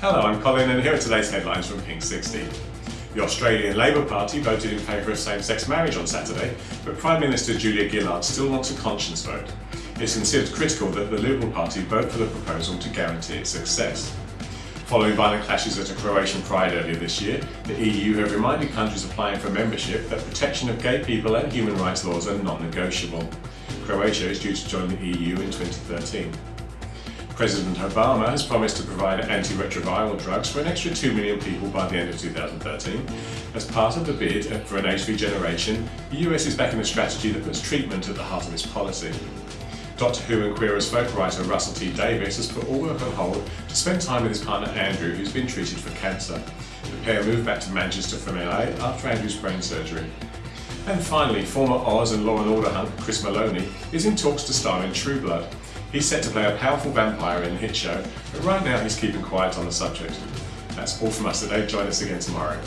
Hello, I'm Colin and here are today's headlines from Pink 60. The Australian Labor Party voted in favour of same-sex marriage on Saturday, but Prime Minister Julia Gillard still wants a conscience vote. It's considered critical that the Liberal Party vote for the proposal to guarantee its success. Following violent clashes at a Croatian pride earlier this year, the EU have reminded countries applying for membership that protection of gay people and human rights laws are non-negotiable. Croatia is due to join the EU in 2013. President Obama has promised to provide antiretroviral drugs for an extra 2 million people by the end of 2013. As part of the bid for an HV generation, the US is backing a strategy that puts treatment at the heart of its policy. Doctor Who and Queer as Folk writer Russell T Davies has put all work on hold to spend time with his partner Andrew, who's been treated for cancer. The pair moved back to Manchester from LA after Andrew's brain surgery. And finally, former Oz and Law and Order hunk Chris Meloni is in talks to star in True Blood. He's set to play a powerful vampire in the hit show, but right now he's keeping quiet on the subject. That's all from us today, join us again tomorrow.